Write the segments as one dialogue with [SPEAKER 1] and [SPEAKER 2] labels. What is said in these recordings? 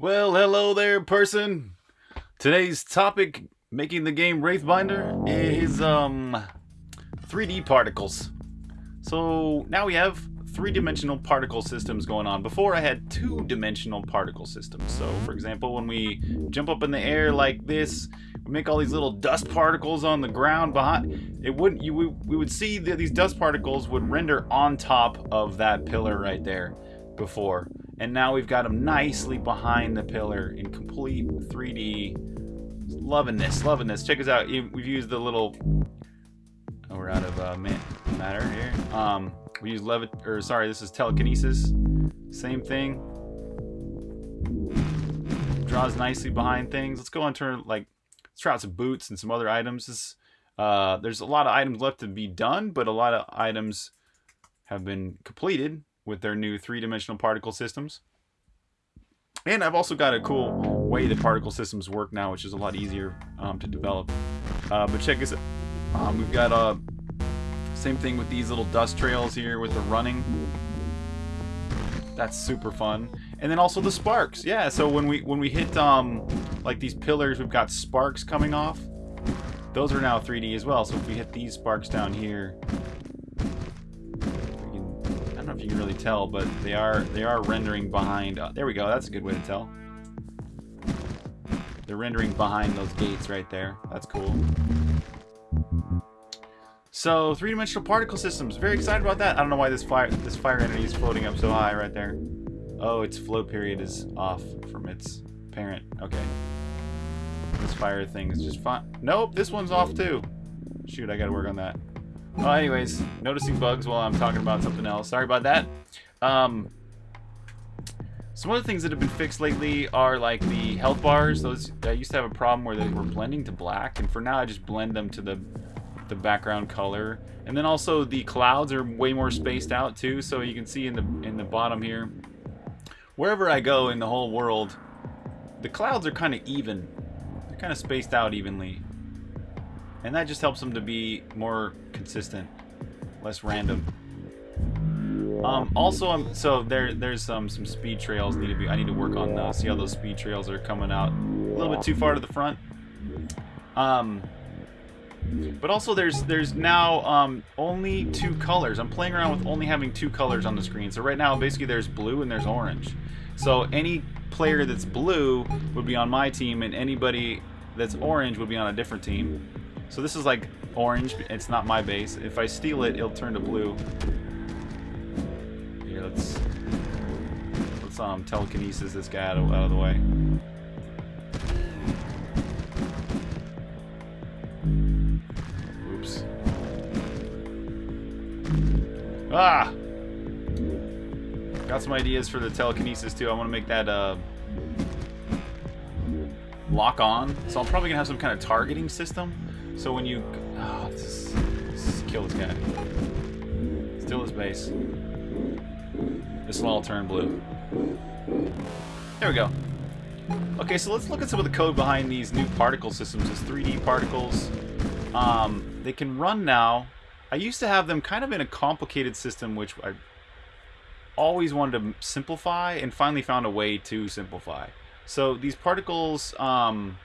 [SPEAKER 1] Well, hello there, person. Today's topic, making the game Wraithbinder, is um 3D particles. So now we have three-dimensional particle systems going on. Before I had two-dimensional particle systems. So for example, when we jump up in the air like this, we make all these little dust particles on the ground behind. It wouldn't you we, we would see that these dust particles would render on top of that pillar right there before. And now we've got them nicely behind the pillar in complete 3D. Loving this, loving this. Check us out. We've used the little... Oh, we're out of uh, matter here. Um, we use levit... Or, sorry, this is telekinesis. Same thing. Draws nicely behind things. Let's go on turn, like... Let's try out some boots and some other items. This, uh, there's a lot of items left to be done, but a lot of items have been completed with their new three-dimensional particle systems. And I've also got a cool way the particle systems work now, which is a lot easier um, to develop. Uh, but check this out. Um, we've got uh, same thing with these little dust trails here with the running. That's super fun. And then also the sparks. Yeah, so when we when we hit um like these pillars, we've got sparks coming off. Those are now 3D as well. So if we hit these sparks down here, you can really tell, but they are they are rendering behind. Uh, there we go. That's a good way to tell. They're rendering behind those gates right there. That's cool. So three-dimensional particle systems. Very excited about that. I don't know why this fire this fire entity is floating up so high right there. Oh, its flow period is off from its parent. Okay. This fire thing is just fine. Nope, this one's off too. Shoot, I gotta work on that. Well, anyways, noticing bugs while I'm talking about something else. Sorry about that. Um, some the things that have been fixed lately are like the health bars. Those I used to have a problem where they were blending to black, and for now I just blend them to the the background color. And then also the clouds are way more spaced out too, so you can see in the in the bottom here. Wherever I go in the whole world, the clouds are kind of even. They're kind of spaced out evenly. And that just helps them to be more consistent, less random. Um, also, um, so there, there's some some speed trails need to be. I need to work on those. See how those speed trails are coming out a little bit too far to the front. Um, but also there's there's now um, only two colors. I'm playing around with only having two colors on the screen. So right now, basically, there's blue and there's orange. So any player that's blue would be on my team, and anybody that's orange would be on a different team. So this is like orange. It's not my base. If I steal it, it'll turn to blue. Here, let's let's um telekinesis this guy out of, out of the way. Oops. Ah! Got some ideas for the telekinesis too. I want to make that uh lock on. So I'm probably gonna have some kind of targeting system so when you... Oh, just, let's kill this guy. Steal his base. This will all turn blue. There we go. Okay, so let's look at some of the code behind these new particle systems. These 3D particles. Um, they can run now. I used to have them kind of in a complicated system, which I always wanted to simplify, and finally found a way to simplify. So these particles... Um,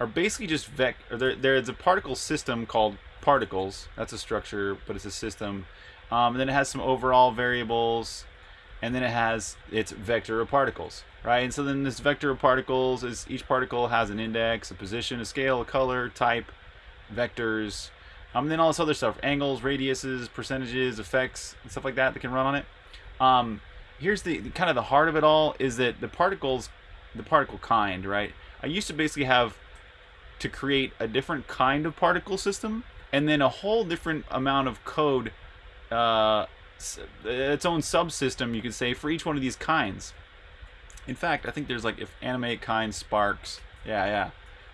[SPEAKER 1] are basically just vec. There, there's a particle system called particles. That's a structure, but it's a system. Um, and then it has some overall variables, and then it has its vector of particles, right? And so then this vector of particles is each particle has an index, a position, a scale, a color, type, vectors, um, and then all this other stuff: angles, radiuses, percentages, effects, and stuff like that that can run on it. Um, here's the kind of the heart of it all is that the particles, the particle kind, right? I used to basically have to create a different kind of particle system and then a whole different amount of code uh, its own subsystem you could say for each one of these kinds. In fact I think there's like if animate kind sparks yeah yeah.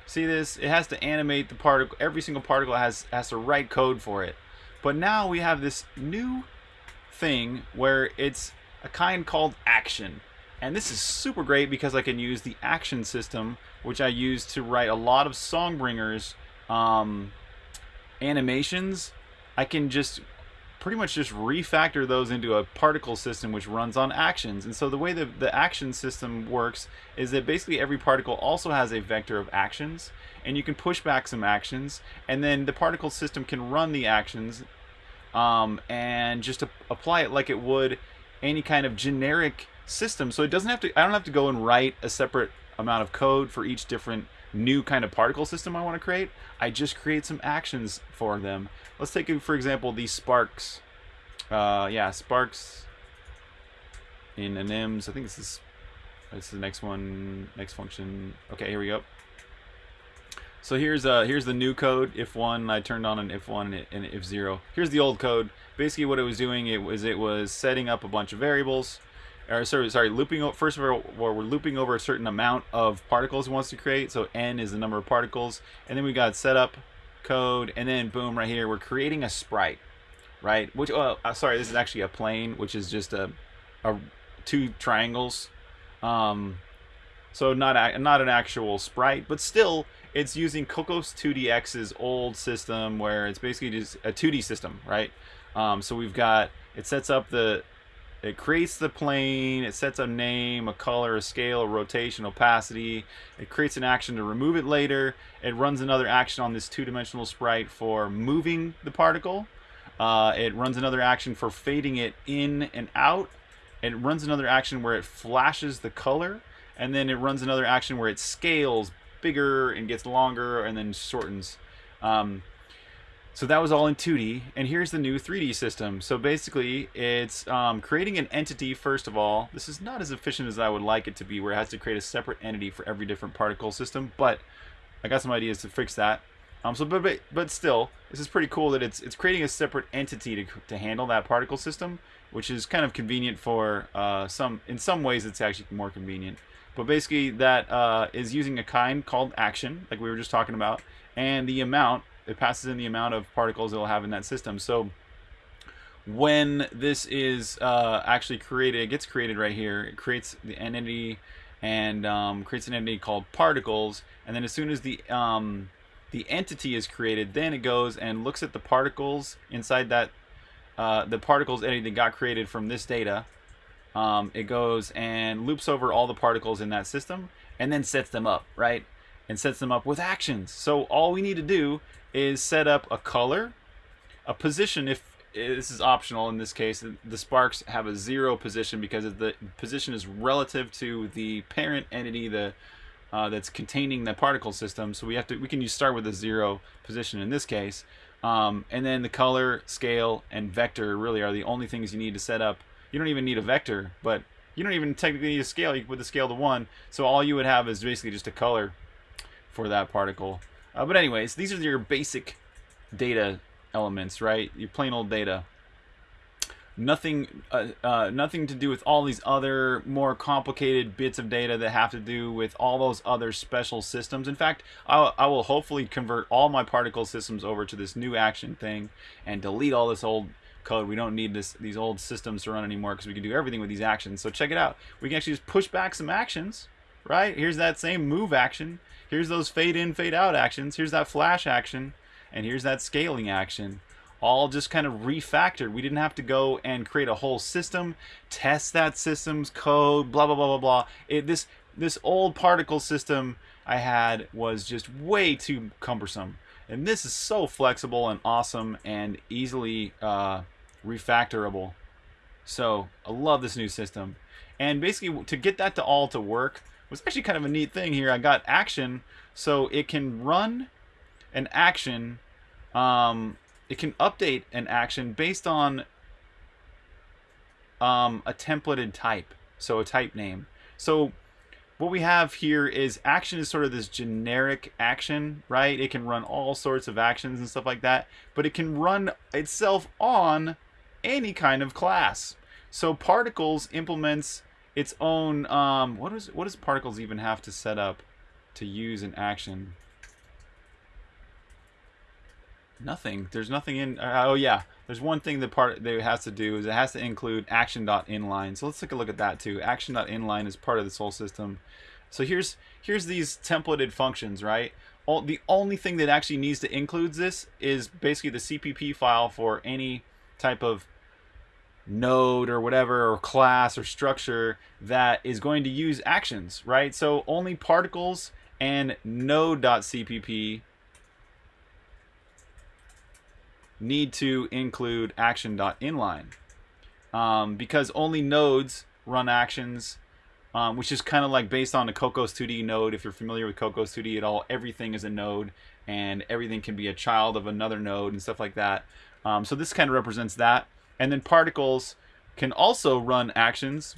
[SPEAKER 1] See this? It has to animate the particle every single particle has has to write code for it. But now we have this new thing where it's a kind called action and this is super great because I can use the action system, which I use to write a lot of Songbringer's um, animations. I can just pretty much just refactor those into a particle system which runs on actions. And so the way the, the action system works is that basically every particle also has a vector of actions and you can push back some actions and then the particle system can run the actions um, and just apply it like it would any kind of generic system. So it doesn't have to, I don't have to go and write a separate amount of code for each different new kind of particle system I want to create. I just create some actions for them. Let's take, for example, these sparks. Uh, yeah, sparks in anims. I think this is this is the next one, next function. Okay, here we go. So here's uh here's the new code. If one, I turned on an if one and if zero. Here's the old code. Basically, what it was doing it was it was setting up a bunch of variables or sorry, sorry, looping over, first of all, we're looping over a certain amount of particles it wants to create. So n is the number of particles. And then we got setup code, and then boom, right here, we're creating a sprite, right? Which, oh, sorry, this is actually a plane, which is just a, a two triangles. Um, so not a, not an actual sprite, but still, it's using Cocos 2DX's old system where it's basically just a 2D system, right? Um, so we've got, it sets up the it creates the plane, it sets a name, a color, a scale, a rotation, opacity. It creates an action to remove it later. It runs another action on this two-dimensional sprite for moving the particle. Uh, it runs another action for fading it in and out. It runs another action where it flashes the color. And then it runs another action where it scales bigger and gets longer and then shortens. Um, so that was all in 2D, and here's the new 3D system. So basically, it's um, creating an entity first of all. This is not as efficient as I would like it to be, where it has to create a separate entity for every different particle system, but I got some ideas to fix that. Um, so, but, but, but still, this is pretty cool that it's it's creating a separate entity to, to handle that particle system, which is kind of convenient for uh, some. In some ways, it's actually more convenient. But basically, that uh, is using a kind called action, like we were just talking about, and the amount it passes in the amount of particles it'll have in that system. So when this is uh, actually created, it gets created right here. It creates the entity and um, creates an entity called particles. And then as soon as the um, the entity is created, then it goes and looks at the particles inside that uh, the particles entity that got created from this data. Um, it goes and loops over all the particles in that system and then sets them up, right? And sets them up with actions. So all we need to do is set up a color, a position if this is optional in this case. The sparks have a zero position because the position is relative to the parent entity the uh, that's containing the particle system. So we have to we can use start with a zero position in this case. Um, and then the color, scale, and vector really are the only things you need to set up. You don't even need a vector, but you don't even technically need a scale. You can put the scale to one. So all you would have is basically just a color for that particle. Uh, but anyways, these are your basic data elements, right? Your plain old data. Nothing, uh, uh, nothing to do with all these other more complicated bits of data that have to do with all those other special systems. In fact, I'll, I will hopefully convert all my particle systems over to this new action thing and delete all this old code. We don't need this these old systems to run anymore because we can do everything with these actions. So check it out. We can actually just push back some actions, right? Here's that same move action Here's those fade in, fade out actions. Here's that flash action. And here's that scaling action. All just kind of refactored. We didn't have to go and create a whole system, test that system's code, blah, blah, blah, blah, blah. It, this, this old particle system I had was just way too cumbersome. And this is so flexible and awesome and easily uh, refactorable. So I love this new system. And basically to get that to all to work, was actually kind of a neat thing here. I got action, so it can run an action. Um, it can update an action based on um, a templated type, so a type name. So what we have here is action is sort of this generic action, right? It can run all sorts of actions and stuff like that, but it can run itself on any kind of class. So particles implements its own um, what is what does particles even have to set up to use an action? Nothing. There's nothing in uh, oh yeah. There's one thing that part that it has to do is it has to include action.inline so let's take a look at that too. Action.inline is part of this whole system. So here's here's these templated functions right? All, the only thing that actually needs to include this is basically the CPP file for any type of node or whatever or class or structure that is going to use actions, right? So only particles and node.cpp need to include action.inline um, because only nodes run actions um, which is kind of like based on the Cocos 2D node. If you're familiar with Cocos 2D at all, everything is a node and everything can be a child of another node and stuff like that. Um, so this kind of represents that. And then particles can also run actions.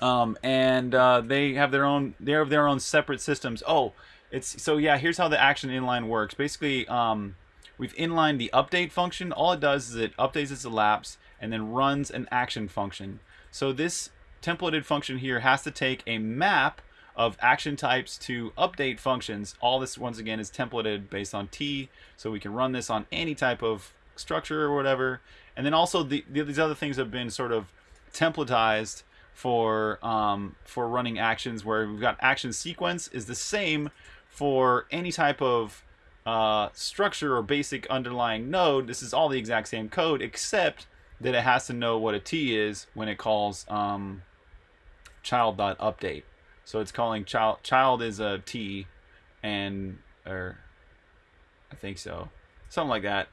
[SPEAKER 1] Um, and uh, they have their own they have their own separate systems. Oh, it's so yeah. Here's how the action inline works. Basically, um, we've inlined the update function. All it does is it updates its elapse and then runs an action function. So this templated function here has to take a map of action types to update functions. All this, once again, is templated based on T, so we can run this on any type of structure or whatever. And then also the, the these other things have been sort of templatized for um, for running actions where we've got action sequence is the same for any type of uh, structure or basic underlying node. This is all the exact same code except that it has to know what a T is when it calls um, child.update. So it's calling child child is a T and or I think so. Something like that.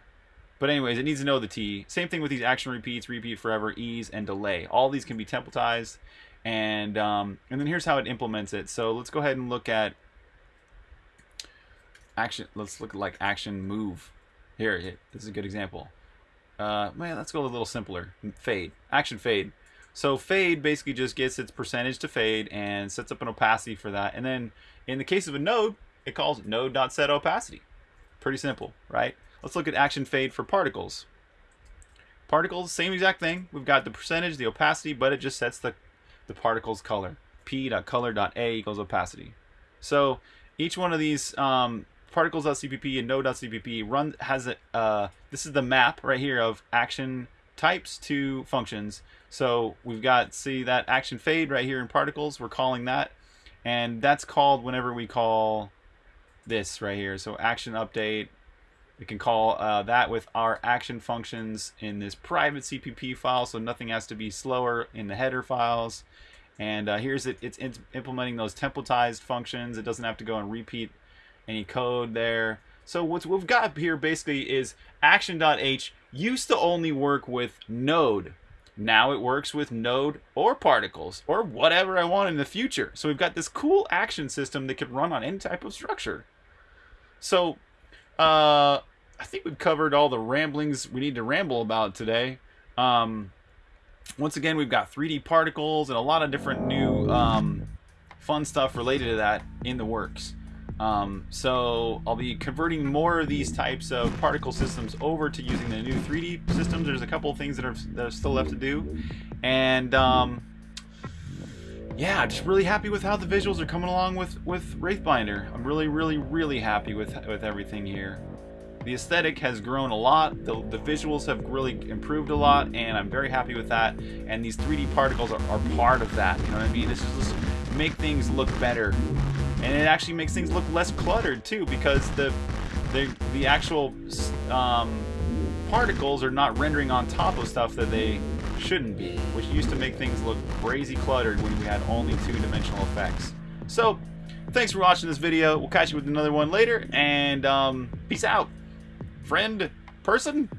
[SPEAKER 1] But anyways, it needs to know the T. Same thing with these action repeats, repeat forever, ease, and delay. All these can be templatized. And um, and then here's how it implements it. So let's go ahead and look at action. Let's look at like action move. Here, this is a good example. Uh, man, let's go a little simpler. Fade. Action fade. So fade basically just gets its percentage to fade and sets up an opacity for that. And then in the case of a node, it calls node.set opacity. Pretty simple, right? Let's look at action fade for particles. Particles, same exact thing. We've got the percentage, the opacity, but it just sets the, the particle's color. p.color.a equals opacity. So each one of these um, particles.cpp and node.cpp run has a, uh, this is the map right here of action types to functions. So we've got, see that action fade right here in particles, we're calling that. And that's called whenever we call this right here. So action update, we can call uh, that with our action functions in this private CPP file, so nothing has to be slower in the header files. And uh, here's it, it's implementing those templatized functions. It doesn't have to go and repeat any code there. So what we've got here basically is action.h used to only work with node. Now it works with node or particles or whatever I want in the future. So we've got this cool action system that can run on any type of structure. So uh, I think we've covered all the ramblings we need to ramble about today. Um, once again, we've got 3D particles and a lot of different new um, fun stuff related to that in the works. Um, so I'll be converting more of these types of particle systems over to using the new 3D systems. There's a couple of things that are, that are still left to do. And um, yeah, just really happy with how the visuals are coming along with, with Wraithbinder. I'm really, really, really happy with, with everything here. The aesthetic has grown a lot, the, the visuals have really improved a lot, and I'm very happy with that. And these 3D particles are, are part of that, you know what I mean? This is just make things look better and it actually makes things look less cluttered too because the the, the actual um, particles are not rendering on top of stuff that they shouldn't be which used to make things look crazy cluttered when we had only two-dimensional effects. So thanks for watching this video. We'll catch you with another one later and um, peace out. Friend? Person